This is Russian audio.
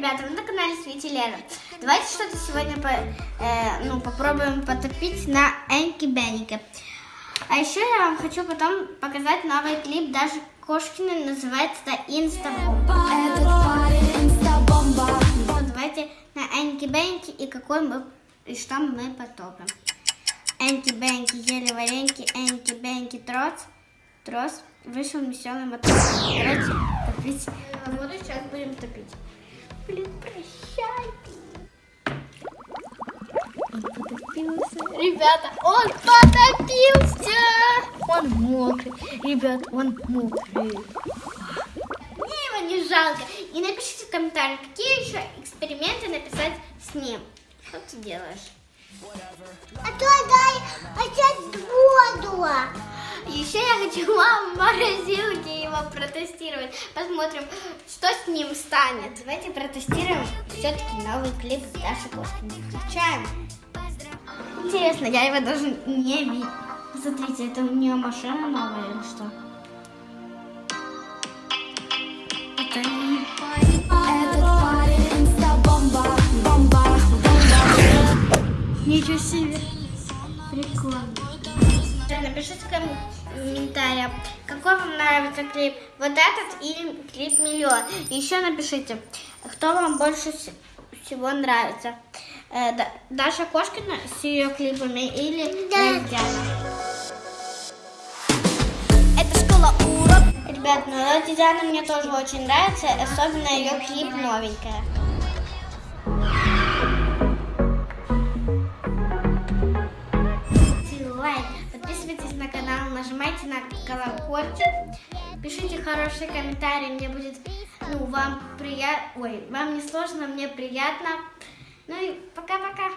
ребята, вы на канале Свети Лера. Давайте что-то сегодня по, э, ну, попробуем потопить на Энки Беннике. А еще я вам хочу потом показать новый клип даже Кошкина, называется это Инстабомба. Инстабомба Ну, давайте на Энки Беннике и какой мы, и что мы потопим. Энки Бенки ели вареньки, Энки Бенки трос, трос, вышел веселый мотор. Давайте топить. Воду сейчас будем топить. Блин, прощайте. Он потопился. Ребята, он потопился. Он мокрый. Ребят, он мокрый. Мне его не жалко. И напишите в комментариях, какие еще эксперименты написать с ним. Что ты делаешь? А то Еще я хочу вам в морозилке его протестировать. Посмотрим, что с ним станет. Давайте протестируем все-таки новый клип Даши Кошкиной. Включаем. Интересно, я его даже не видел. Смотрите, это у нее машина новая или что? Это Ничего себе. Прикольно. Напишите в комментариях, какой вам нравится клип. Вот этот или клип Миллион. Еще напишите, кто вам больше вс- всего нравится. Э, Да- Даша Кошкина с ее клипами или Да. Диана. Это школа урок Ребят, ну Леди Диана мне тоже очень нравится, особенно ее клип новенькая. Нажимайте на колокольчик, пишите хорошие комментарии, мне будет, ну, вам приятно, ой, вам не сложно, мне приятно. Ну и пока-пока.